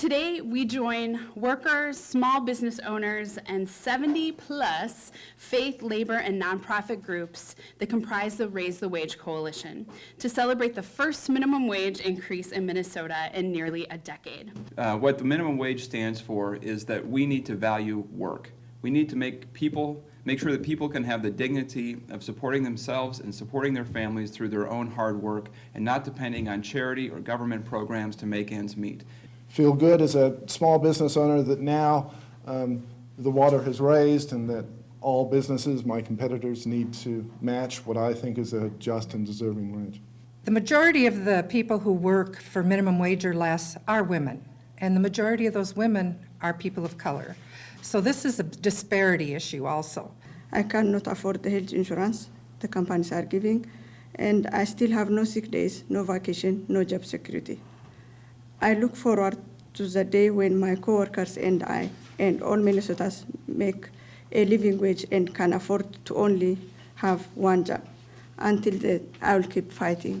Today, we join workers, small business owners, and 70-plus faith, labor, and nonprofit groups that comprise the Raise the Wage Coalition to celebrate the first minimum wage increase in Minnesota in nearly a decade. Uh, What the minimum wage stands for is that we need to value work. We need to make people, make sure that people can have the dignity of supporting themselves and supporting their families through their own hard work and not depending on charity or government programs to make ends meet. Feel good as a small business owner that now um, the water has raised and that all businesses, my competitors, need to match what I think is a just and deserving wage. The majority of the people who work for minimum wage or less are women, and the majority of those women are people of color. So this is a disparity issue also. I cannot afford the health insurance the companies are giving, and I still have no sick days, no vacation, no job security. I look forward to the day when my coworkers and I and all Minnesotans make a living wage and can afford to only have one job. Until then, I will keep fighting.